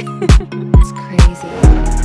it's crazy.